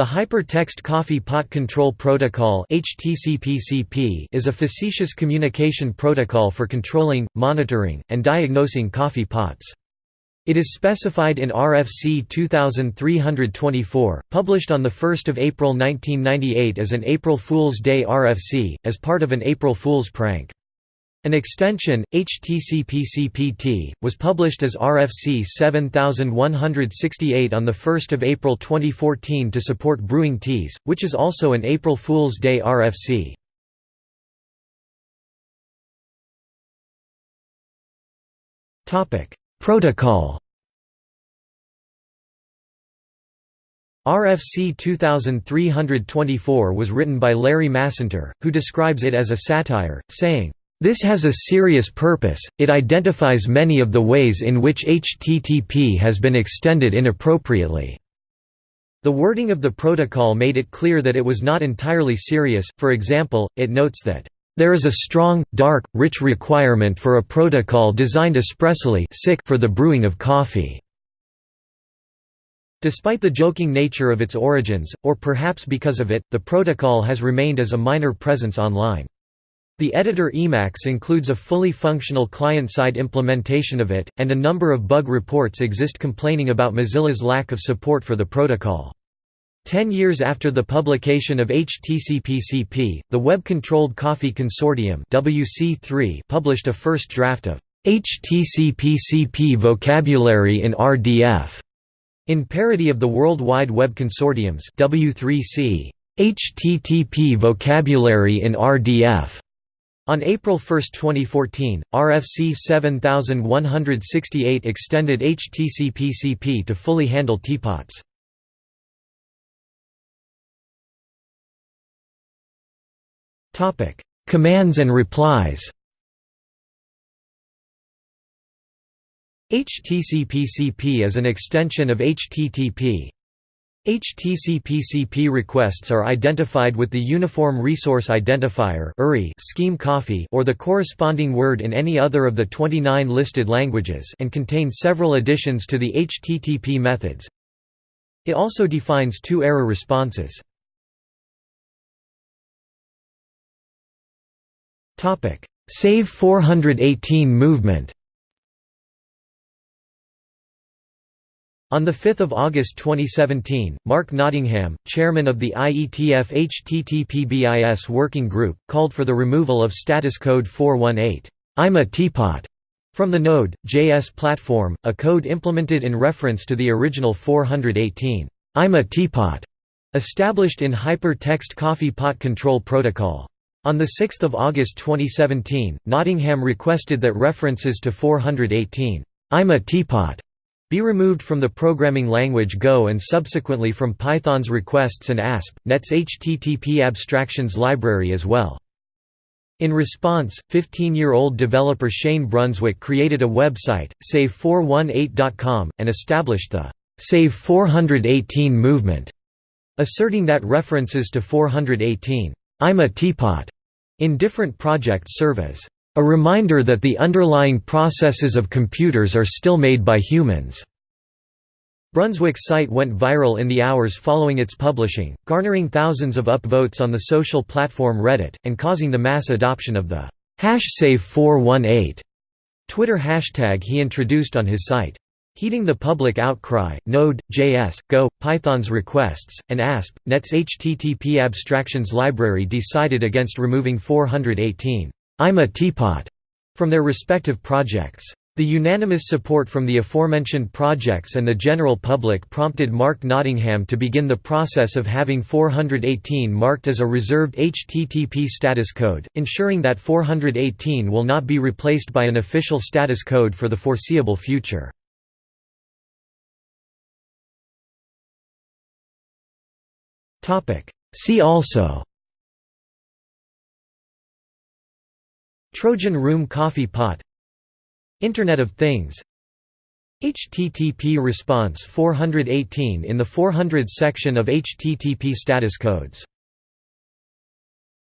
The Hypertext Coffee Pot Control Protocol is a facetious communication protocol for controlling, monitoring, and diagnosing coffee pots. It is specified in RFC 2324, published on 1 April 1998 as an April Fool's Day RFC, as part of an April Fool's prank. An extension, HTCP-CPT, was published as RFC 7168 on 1 April 2014 to support brewing teas, which is also an April Fool's Day RFC. Protocol RFC 2324 was written by Larry Masinter, who describes it as a satire, saying, this has a serious purpose, it identifies many of the ways in which HTTP has been extended inappropriately. The wording of the protocol made it clear that it was not entirely serious, for example, it notes that, "...there is a strong, dark, rich requirement for a protocol designed expressly for the brewing of coffee." Despite the joking nature of its origins, or perhaps because of it, the protocol has remained as a minor presence online. The editor Emacs includes a fully functional client-side implementation of it, and a number of bug reports exist complaining about Mozilla's lack of support for the protocol. Ten years after the publication of HTCP-CP, the Web-Controlled Coffee Consortium WC3 published a first draft of HTCP-CP vocabulary in RDF, in parody of the World Wide Web Consortium's W3C HTTP vocabulary in RDF. On April 1, 2014, RFC 7168 extended HTCP-CP to fully handle teapots. Commands and replies HTCP-CP is an extension of HTTP. HTCP-CP requests are identified with the Uniform Resource Identifier scheme coffee or the corresponding word in any other of the 29 listed languages and contain several additions to the HTTP methods. It also defines two error responses. Save 418 movement On 5 August 2017, Mark Nottingham, chairman of the IETF HTTP-BIS Working Group, called for the removal of status code 418, I'm a teapot, from the Node.js platform, a code implemented in reference to the original 418, I'm a teapot, established in Hypertext Coffee Pot Control Protocol. On 6 August 2017, Nottingham requested that references to 418, I'm a teapot, be removed from the programming language Go and subsequently from Python's requests and ASP.NET's HTTP abstractions library as well. In response, 15-year-old developer Shane Brunswick created a website, save418.com, and established the Save 418 movement, asserting that references to 418, I'm a teapot, in different projects serve as a reminder that the underlying processes of computers are still made by humans. Brunswick's site went viral in the hours following its publishing, garnering thousands of upvotes on the social platform Reddit, and causing the mass adoption of the #save418 Twitter hashtag he introduced on his site. Heeding the public outcry, Node, JS, Go, Python's requests, and ASP.NET's HTTP abstractions library decided against removing 418 I'm a teapot from their respective projects. The unanimous support from the aforementioned projects and the general public prompted Mark Nottingham to begin the process of having 418 marked as a reserved HTTP status code, ensuring that 418 will not be replaced by an official status code for the foreseeable future. See also Trojan Room Coffee Pot. Internet of Things. HTTP response 418 in the 400 section of HTTP status codes